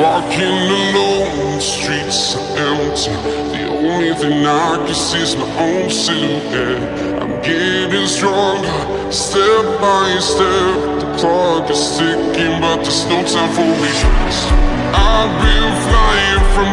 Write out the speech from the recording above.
Walking alone, the streets are empty The only thing I can see is my own silhouette. I'm getting stronger, step by step. The clock is ticking, but there's no time for me. I've been flying from